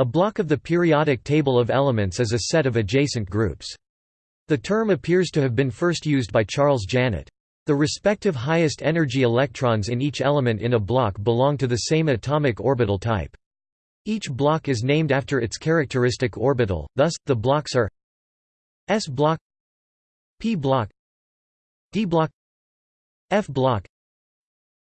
A block of the periodic table of elements is a set of adjacent groups. The term appears to have been first used by Charles Janet. The respective highest energy electrons in each element in a block belong to the same atomic orbital type. Each block is named after its characteristic orbital, thus, the blocks are S block P block D block F block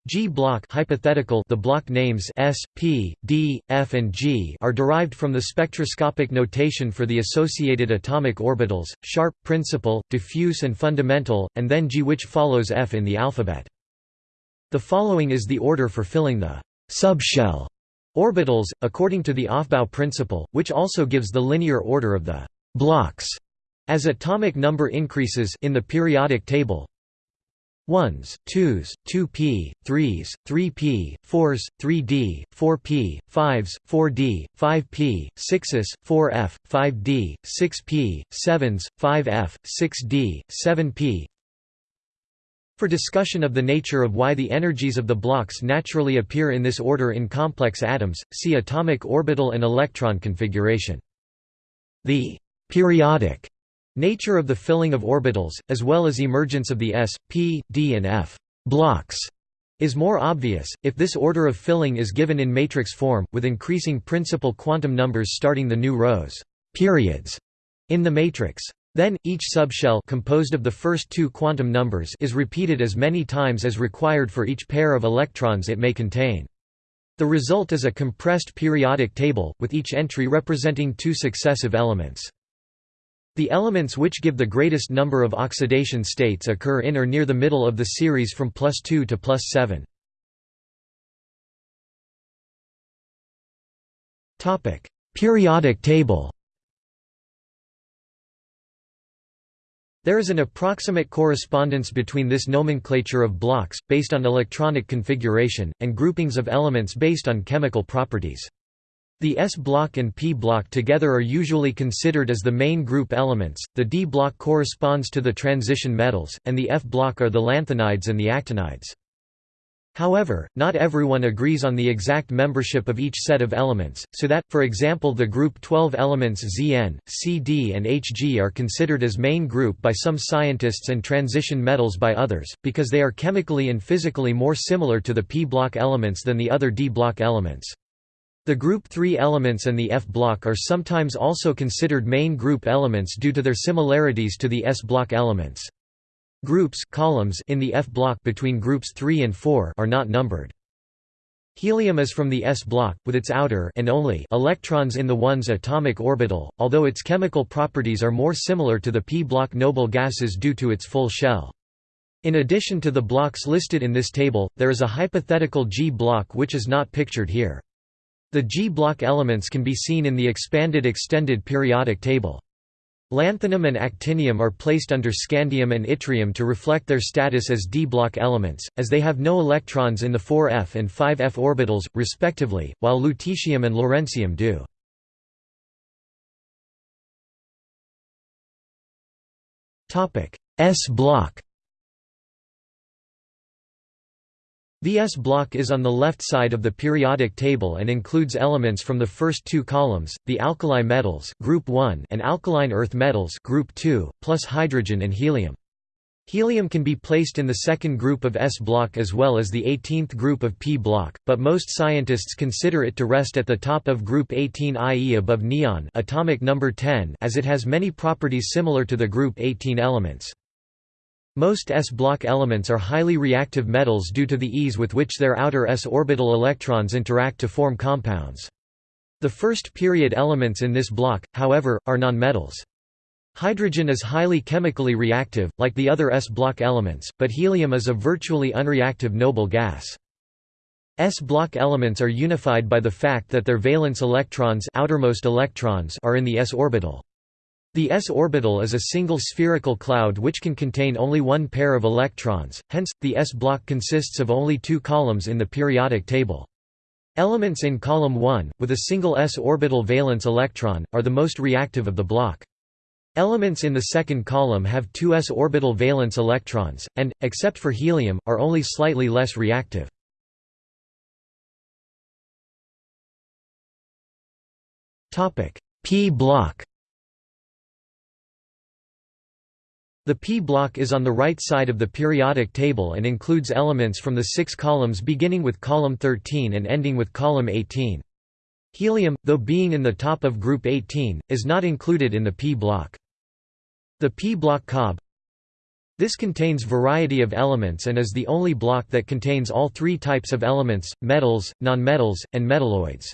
G block hypothetical the block names S, P, D, F and G are derived from the spectroscopic notation for the associated atomic orbitals, sharp, principal, diffuse and fundamental, and then G which follows F in the alphabet. The following is the order for filling the subshell orbitals, according to the Aufbau principle, which also gives the linear order of the blocks as atomic number increases in the periodic table. 1s, 2s, 2p, 3s, 3p, 4s, 3d, 4p, 5s, 4d, 5p, 6s, 4f, 5d, 6p, 7s, 5f, 6d, 7p. For discussion of the nature of why the energies of the blocks naturally appear in this order in complex atoms, see atomic orbital and electron configuration. The periodic Nature of the filling of orbitals, as well as emergence of the s, p, d and f blocks is more obvious, if this order of filling is given in matrix form, with increasing principal quantum numbers starting the new rows periods in the matrix. Then, each subshell composed of the first two quantum numbers is repeated as many times as required for each pair of electrons it may contain. The result is a compressed periodic table, with each entry representing two successive elements. The elements which give the greatest number of oxidation states occur in or near the middle of the series from plus 2 to plus 7. Periodic table There is an approximate correspondence between this nomenclature of blocks, based on electronic configuration, and groupings of elements based on chemical properties. The S block and P block together are usually considered as the main group elements, the D block corresponds to the transition metals, and the F block are the lanthanides and the actinides. However, not everyone agrees on the exact membership of each set of elements, so that, for example the group 12 elements Zn, Cd and Hg are considered as main group by some scientists and transition metals by others, because they are chemically and physically more similar to the p block elements than the other d block elements. The group 3 elements and the F block are sometimes also considered main group elements due to their similarities to the S block elements. Groups columns in the F block between groups 3 and 4 are not numbered. Helium is from the s block, with its outer and only electrons in the 1s atomic orbital, although its chemical properties are more similar to the p block noble gases due to its full shell. In addition to the blocks listed in this table, there is a hypothetical G block which is not pictured here. The G-block elements can be seen in the expanded extended periodic table. Lanthanum and actinium are placed under scandium and yttrium to reflect their status as d-block elements, as they have no electrons in the 4f and 5f orbitals, respectively, while lutetium and lawrencium do. S-block The S block is on the left side of the periodic table and includes elements from the first two columns, the alkali metals group 1 and alkaline earth metals group 2, plus hydrogen and helium. Helium can be placed in the second group of S block as well as the 18th group of P block, but most scientists consider it to rest at the top of group 18 i.e. above neon atomic number 10 as it has many properties similar to the group 18 elements. Most s-block elements are highly reactive metals due to the ease with which their outer s orbital electrons interact to form compounds. The first period elements in this block, however, are nonmetals. Hydrogen is highly chemically reactive, like the other s-block elements, but helium is a virtually unreactive noble gas. S-block elements are unified by the fact that their valence electrons, outermost electrons are in the s orbital. The s orbital is a single spherical cloud which can contain only one pair of electrons, hence, the s block consists of only two columns in the periodic table. Elements in column 1, with a single s orbital valence electron, are the most reactive of the block. Elements in the second column have two s orbital valence electrons, and, except for helium, are only slightly less reactive. P block The p block is on the right side of the periodic table and includes elements from the six columns beginning with column 13 and ending with column 18. Helium, though being in the top of group 18, is not included in the p block. The p block Cob This contains variety of elements and is the only block that contains all three types of elements, metals, nonmetals, and metalloids.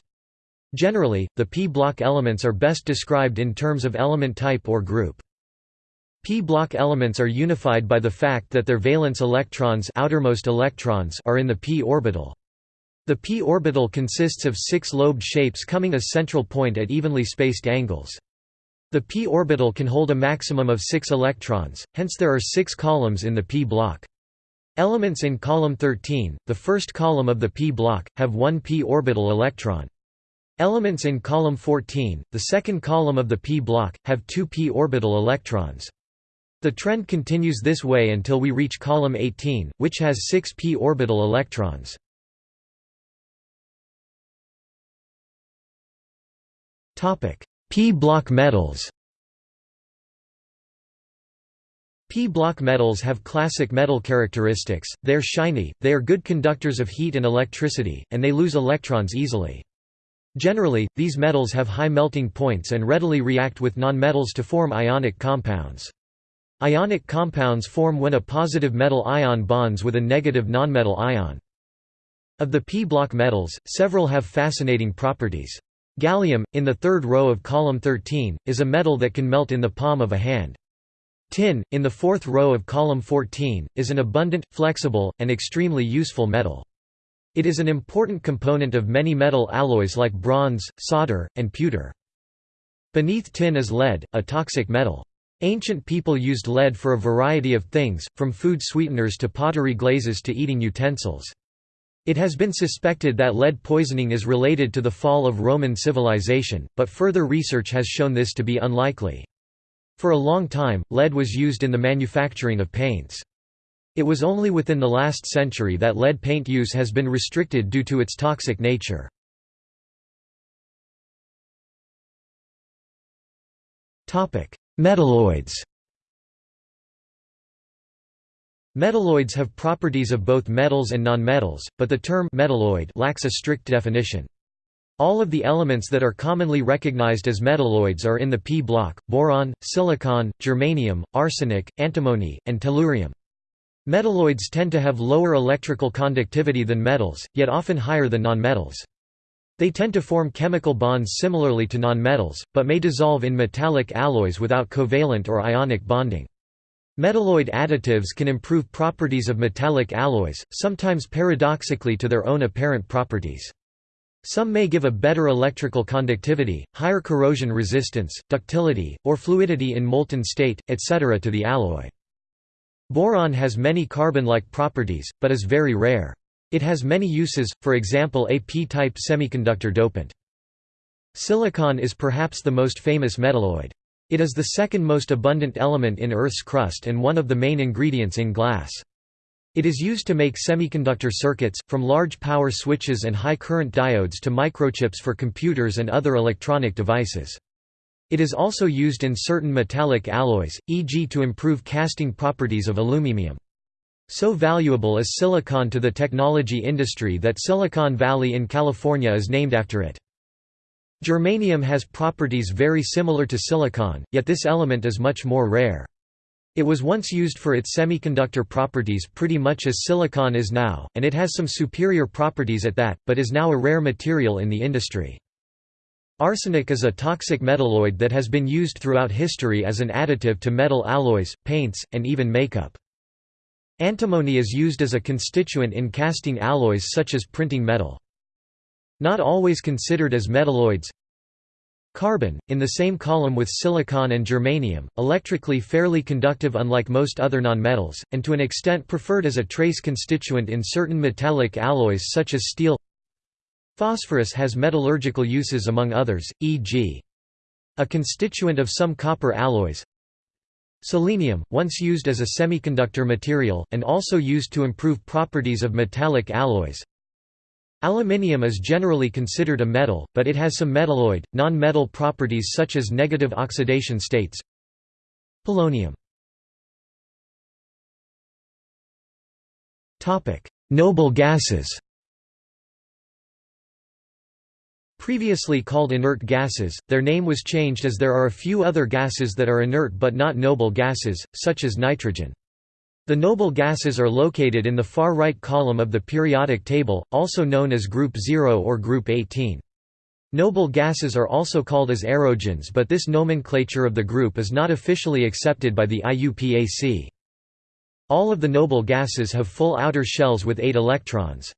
Generally, the p block elements are best described in terms of element type or group. P-block elements are unified by the fact that their valence electrons, outermost electrons are in the p orbital. The p orbital consists of six lobed shapes coming a central point at evenly spaced angles. The p orbital can hold a maximum of six electrons, hence there are six columns in the p block. Elements in column 13, the first column of the p block, have one p orbital electron. Elements in column 14, the second column of the p block, have two p orbital electrons. The trend continues this way until we reach column 18, which has 6 p orbital electrons. p-block metals P-block metals have classic metal characteristics, they are shiny, they are good conductors of heat and electricity, and they lose electrons easily. Generally, these metals have high melting points and readily react with nonmetals to form ionic compounds. Ionic compounds form when a positive metal ion bonds with a negative nonmetal ion. Of the p-block metals, several have fascinating properties. Gallium, in the third row of column 13, is a metal that can melt in the palm of a hand. Tin, in the fourth row of column 14, is an abundant, flexible, and extremely useful metal. It is an important component of many metal alloys like bronze, solder, and pewter. Beneath tin is lead, a toxic metal. Ancient people used lead for a variety of things, from food sweeteners to pottery glazes to eating utensils. It has been suspected that lead poisoning is related to the fall of Roman civilization, but further research has shown this to be unlikely. For a long time, lead was used in the manufacturing of paints. It was only within the last century that lead paint use has been restricted due to its toxic nature. Metalloids Metalloids have properties of both metals and nonmetals, but the term metalloid lacks a strict definition. All of the elements that are commonly recognized as metalloids are in the p block, boron, silicon, germanium, arsenic, antimony, and tellurium. Metalloids tend to have lower electrical conductivity than metals, yet often higher than nonmetals. They tend to form chemical bonds similarly to nonmetals, but may dissolve in metallic alloys without covalent or ionic bonding. Metalloid additives can improve properties of metallic alloys, sometimes paradoxically to their own apparent properties. Some may give a better electrical conductivity, higher corrosion resistance, ductility, or fluidity in molten state, etc. to the alloy. Boron has many carbon-like properties, but is very rare. It has many uses, for example a p-type semiconductor dopant. Silicon is perhaps the most famous metalloid. It is the second most abundant element in Earth's crust and one of the main ingredients in glass. It is used to make semiconductor circuits, from large power switches and high current diodes to microchips for computers and other electronic devices. It is also used in certain metallic alloys, e.g. to improve casting properties of aluminium. So valuable is silicon to the technology industry that Silicon Valley in California is named after it. Germanium has properties very similar to silicon, yet this element is much more rare. It was once used for its semiconductor properties pretty much as silicon is now, and it has some superior properties at that, but is now a rare material in the industry. Arsenic is a toxic metalloid that has been used throughout history as an additive to metal alloys, paints, and even makeup. Antimony is used as a constituent in casting alloys such as printing metal. Not always considered as metalloids Carbon, in the same column with silicon and germanium, electrically fairly conductive unlike most other nonmetals, and to an extent preferred as a trace constituent in certain metallic alloys such as steel Phosphorus has metallurgical uses among others, e.g. a constituent of some copper alloys Selenium, once used as a semiconductor material, and also used to improve properties of metallic alloys. Aluminium is generally considered a metal, but it has some metalloid, non-metal properties such as negative oxidation states. Polonium. Noble gases Previously called inert gases, their name was changed as there are a few other gases that are inert but not noble gases, such as nitrogen. The noble gases are located in the far right column of the periodic table, also known as Group 0 or Group 18. Noble gases are also called as aerogens but this nomenclature of the group is not officially accepted by the IUPAC. All of the noble gases have full outer shells with 8 electrons.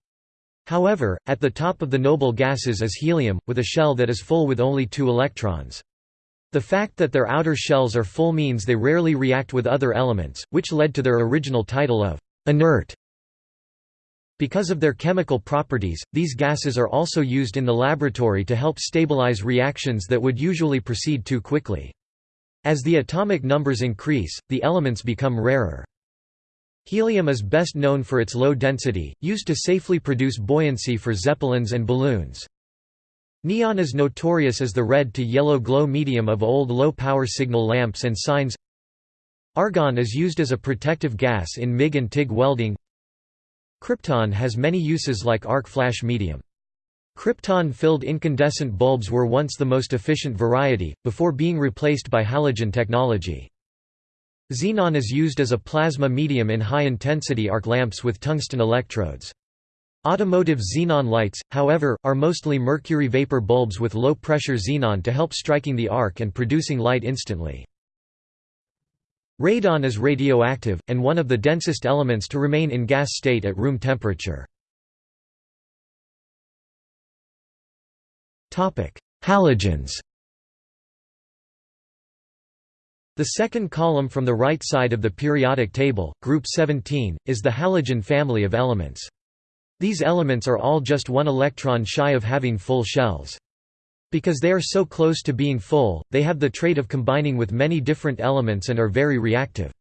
However, at the top of the noble gases is helium, with a shell that is full with only 2 electrons. The fact that their outer shells are full means they rarely react with other elements, which led to their original title of inert. Because of their chemical properties, these gases are also used in the laboratory to help stabilize reactions that would usually proceed too quickly. As the atomic numbers increase, the elements become rarer. Helium is best known for its low density, used to safely produce buoyancy for zeppelins and balloons. Neon is notorious as the red to yellow glow medium of old low-power signal lamps and signs. Argon is used as a protective gas in MIG and TIG welding. Krypton has many uses like arc flash medium. Krypton-filled incandescent bulbs were once the most efficient variety, before being replaced by halogen technology. Xenon is used as a plasma medium in high-intensity arc lamps with tungsten electrodes. Automotive xenon lights, however, are mostly mercury vapor bulbs with low-pressure xenon to help striking the arc and producing light instantly. Radon is radioactive, and one of the densest elements to remain in gas state at room temperature. Halogens The second column from the right side of the periodic table, group 17, is the halogen family of elements. These elements are all just one electron shy of having full shells. Because they are so close to being full, they have the trait of combining with many different elements and are very reactive.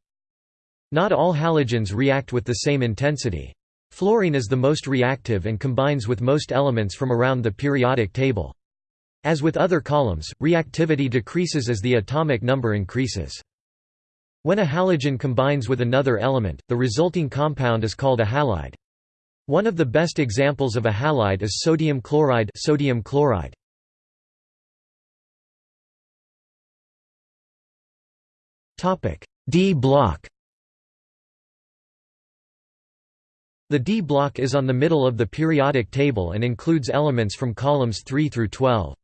Not all halogens react with the same intensity. Fluorine is the most reactive and combines with most elements from around the periodic table. As with other columns, reactivity decreases as the atomic number increases. When a halogen combines with another element, the resulting compound is called a halide. One of the best examples of a halide is sodium chloride, sodium chloride. D block. The D block is on the middle of the periodic table and includes elements from columns 3 through 12.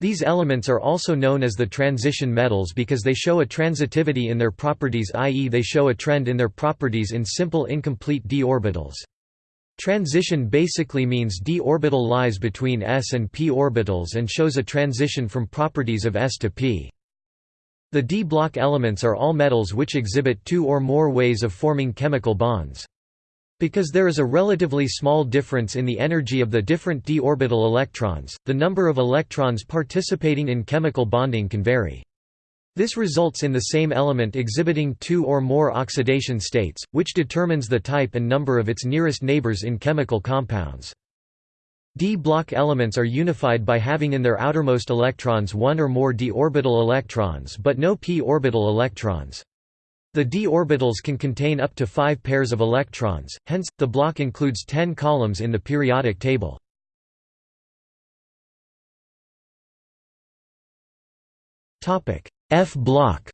These elements are also known as the transition metals because they show a transitivity in their properties i.e. they show a trend in their properties in simple incomplete d orbitals. Transition basically means d orbital lies between s and p orbitals and shows a transition from properties of s to p. The d block elements are all metals which exhibit two or more ways of forming chemical bonds. Because there is a relatively small difference in the energy of the different d orbital electrons, the number of electrons participating in chemical bonding can vary. This results in the same element exhibiting two or more oxidation states, which determines the type and number of its nearest neighbors in chemical compounds. D-block elements are unified by having in their outermost electrons one or more d orbital electrons but no p orbital electrons. The d orbitals can contain up to five pairs of electrons, hence, the block includes 10 columns in the periodic table. F block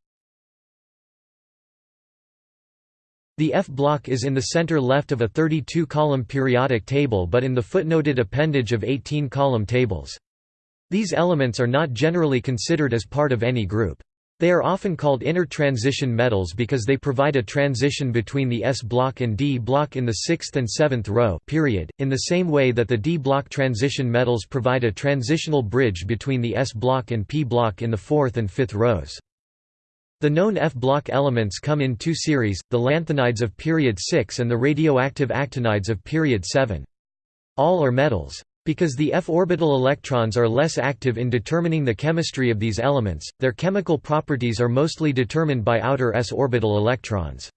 The F block is in the center left of a 32-column periodic table but in the footnoted appendage of 18-column tables. These elements are not generally considered as part of any group. They are often called inner transition metals because they provide a transition between the S block and D block in the sixth and seventh row period, in the same way that the D block transition metals provide a transitional bridge between the S block and P block in the fourth and fifth rows. The known F block elements come in two series, the lanthanides of period 6 and the radioactive actinides of period 7. All are metals. Because the f orbital electrons are less active in determining the chemistry of these elements, their chemical properties are mostly determined by outer s orbital electrons.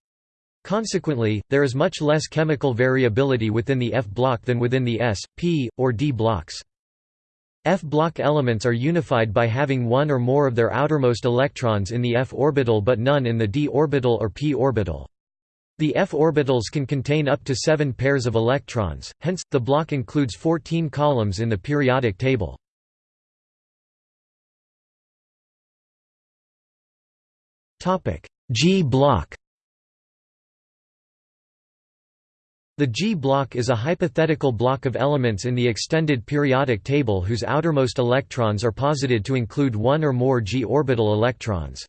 Consequently, there is much less chemical variability within the F block than within the s, p, or d blocks. F block elements are unified by having one or more of their outermost electrons in the f orbital but none in the d orbital or p orbital. The f orbitals can contain up to seven pairs of electrons, hence, the block includes 14 columns in the periodic table. G block The G block is a hypothetical block of elements in the extended periodic table whose outermost electrons are posited to include one or more G orbital electrons.